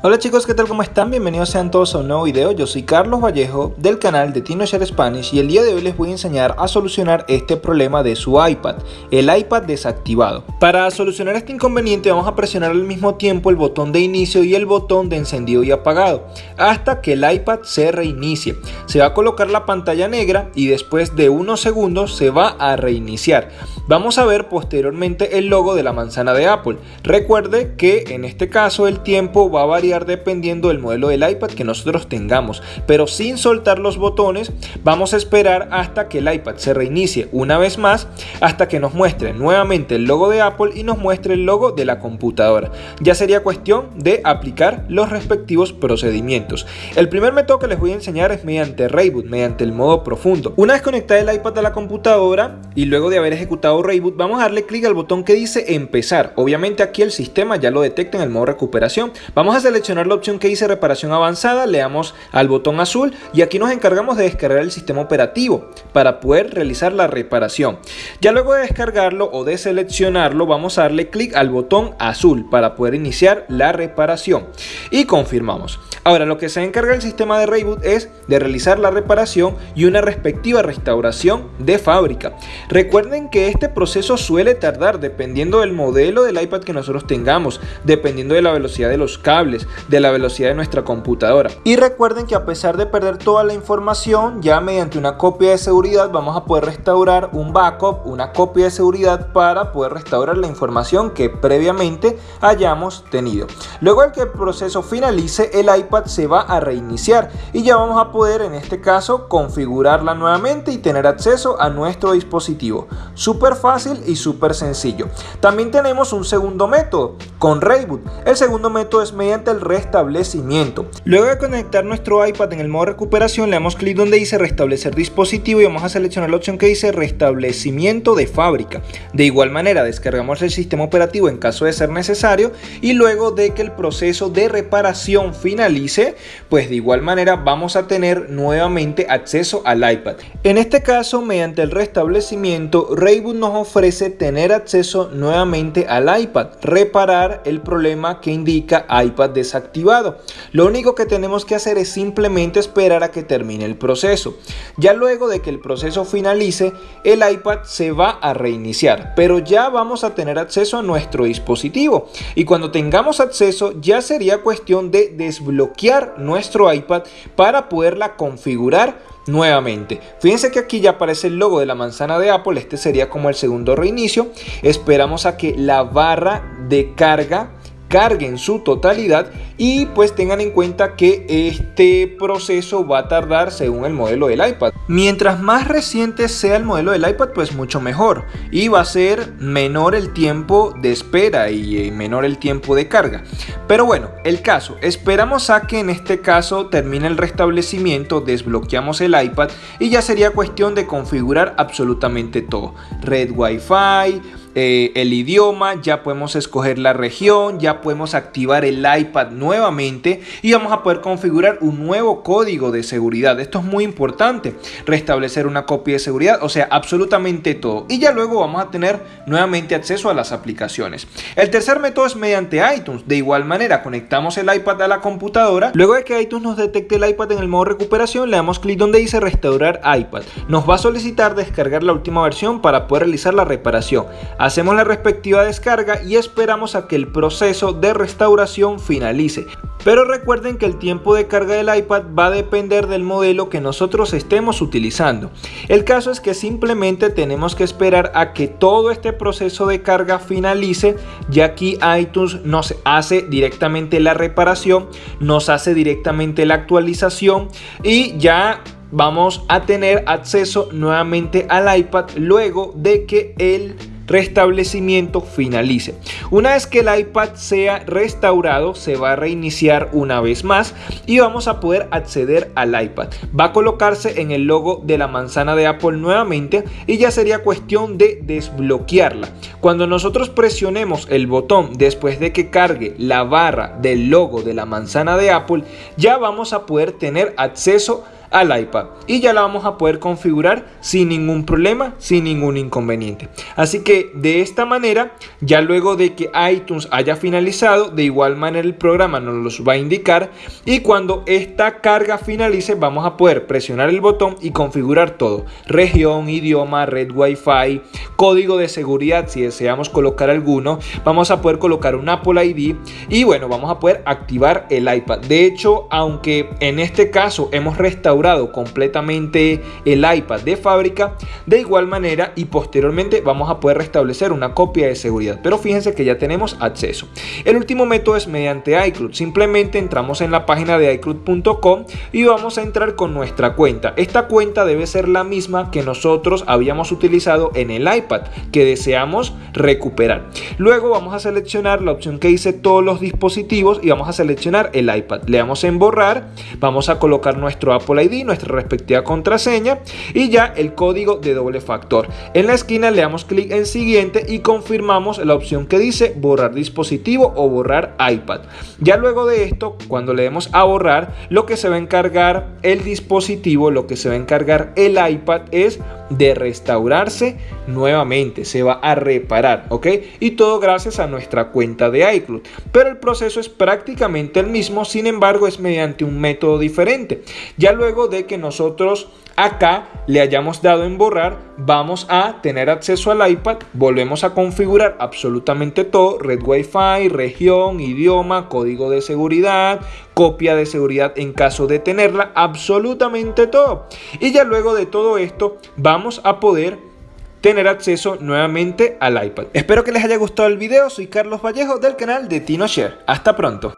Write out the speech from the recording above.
Hola chicos, ¿qué tal? ¿Cómo están? Bienvenidos sean todos a un nuevo video. Yo soy Carlos Vallejo del canal de TinoShare Spanish y el día de hoy les voy a enseñar a solucionar este problema de su iPad, el iPad desactivado. Para solucionar este inconveniente vamos a presionar al mismo tiempo el botón de inicio y el botón de encendido y apagado hasta que el iPad se reinicie. Se va a colocar la pantalla negra y después de unos segundos se va a reiniciar. Vamos a ver posteriormente el logo de la manzana de Apple. Recuerde que en este caso el tiempo va a variar dependiendo del modelo del iPad que nosotros tengamos, pero sin soltar los botones vamos a esperar hasta que el iPad se reinicie una vez más hasta que nos muestre nuevamente el logo de Apple y nos muestre el logo de la computadora. Ya sería cuestión de aplicar los respectivos procedimientos. El primer método que les voy a enseñar es mediante Rayboot, mediante el modo profundo. Una vez conectada el iPad a la computadora y luego de haber ejecutado Rayboot, vamos a darle clic al botón que dice empezar. Obviamente aquí el sistema ya lo detecta en el modo recuperación. Vamos a seleccionar la opción que dice reparación avanzada, le damos al botón azul y aquí nos encargamos de descargar el sistema operativo para poder realizar la reparación. Ya luego de descargarlo o de seleccionarlo vamos a darle clic al botón azul para poder iniciar la reparación y confirmamos. Ahora lo que se encarga el sistema de Rayboot es de realizar la reparación y una respectiva restauración de fábrica. Recuerden que este proceso suele tardar dependiendo del modelo del iPad que nosotros tengamos, dependiendo de la velocidad de los cables, de la velocidad de nuestra computadora. Y recuerden que a pesar de perder toda la información, ya mediante una copia de seguridad vamos a poder restaurar un backup, una copia de seguridad para poder restaurar la información que previamente hayamos tenido. Luego de que el proceso finalice, el iPad se va a reiniciar y ya vamos a poder en este caso configurarla nuevamente y tener acceso a nuestro dispositivo. Súper fácil y súper sencillo. También tenemos un segundo método con Rayboot. El segundo método es mediante el restablecimiento. Luego de conectar nuestro iPad en el modo recuperación, le damos clic donde dice restablecer dispositivo y vamos a seleccionar la opción que dice restablecimiento de fábrica. De igual manera, descargamos el sistema operativo en caso de ser necesario y luego de que el proceso de reparación finalice, pues de igual manera vamos a tener nuevamente acceso al iPad. En este caso, mediante el restablecimiento, Rayboot nos ofrece tener acceso nuevamente al iPad, reparar el problema que indica iPad Lo único que tenemos que hacer es simplemente esperar a que termine el proceso. Ya luego de que el proceso finalice, el iPad se va a reiniciar, pero ya vamos a tener acceso a nuestro dispositivo. Y cuando tengamos acceso, ya sería cuestión de desbloquear nuestro iPad para poderla configurar nuevamente. Fíjense que aquí ya aparece el logo de la manzana de Apple, este sería como el segundo reinicio. Esperamos a que la barra de carga cargue en su totalidad y pues tengan en cuenta que este proceso va a tardar según el modelo del iPad. Mientras más reciente sea el modelo del iPad pues mucho mejor y va a ser menor el tiempo de espera y eh, menor el tiempo de carga. Pero bueno, el caso, esperamos a que en este caso termine el restablecimiento, desbloqueamos el iPad y ya sería cuestión de configurar absolutamente todo. Red Wi-Fi, eh, el idioma, ya podemos escoger la región, ya podemos activar el iPad nuevamente y vamos a poder configurar un nuevo código de seguridad. Esto es muy importante, restablecer una copia de seguridad, o sea, absolutamente todo. Y ya luego vamos a tener nuevamente acceso a las aplicaciones. El tercer método es mediante iTunes. De igual manera, conectamos el iPad a la computadora. Luego de que iTunes nos detecte el iPad en el modo recuperación, le damos clic donde dice restaurar iPad. Nos va a solicitar descargar la última versión para poder realizar la reparación. Hacemos la respectiva descarga y esperamos a que el proceso de restauración finalice. Pero recuerden que el tiempo de carga del iPad va a depender del modelo que nosotros estemos utilizando. El caso es que simplemente tenemos que esperar a que todo este proceso de carga finalice, ya aquí iTunes nos hace directamente la reparación, nos hace directamente la actualización y ya vamos a tener acceso nuevamente al iPad luego de que el restablecimiento finalice. Una vez que el iPad sea restaurado, se va a reiniciar una vez más y vamos a poder acceder al iPad. Va a colocarse en el logo de la manzana de Apple nuevamente y ya sería cuestión de desbloquearla. Cuando nosotros presionemos el botón después de que cargue la barra del logo de la manzana de Apple, ya vamos a poder tener acceso al iPad y ya la vamos a poder configurar sin ningún problema, sin ningún inconveniente. Así que de esta manera, ya luego de que iTunes haya finalizado, de igual manera el programa nos los va a indicar y cuando esta carga finalice vamos a poder presionar el botón y configurar todo, región, idioma, red Wi-Fi, código de seguridad si deseamos colocar alguno, vamos a poder colocar un Apple ID y bueno, vamos a poder activar el iPad. De hecho, aunque en este caso hemos restaurado completamente el iPad de fábrica, de igual manera y posteriormente vamos a poder restablecer una copia de seguridad. Pero fíjense que ya tenemos acceso. El último método es mediante iCloud. Simplemente entramos en la página de iCloud.com y vamos a entrar con nuestra cuenta. Esta cuenta debe ser la misma que nosotros habíamos utilizado en el iPad que deseamos recuperar. Luego vamos a seleccionar la opción que dice todos los dispositivos y vamos a seleccionar el iPad. Le damos en borrar, vamos a colocar nuestro Apple ID, nuestra respectiva contraseña y ya el código de doble factor. En la esquina le damos clic en siguiente y confirmamos la opción que dice borrar dispositivo o borrar iPad. Ya luego de esto, cuando le demos a borrar, lo que se va a encargar el dispositivo, lo que se va a encargar el iPad es de restaurarse nuevamente, se va a reparar, ¿ok? Y todo gracias a nuestra cuenta de iCloud. Pero el proceso es prácticamente el mismo, sin embargo es mediante un método diferente. Ya luego de que nosotros acá le hayamos dado en borrar, vamos a tener acceso al iPad, volvemos a configurar absolutamente todo, red Wi-Fi, región, idioma, código de seguridad, copia de seguridad en caso de tenerla, absolutamente todo. Y ya luego de todo esto vamos a poder tener acceso nuevamente al iPad. Espero que les haya gustado el video, soy Carlos Vallejo del canal de TinoShare. Hasta pronto.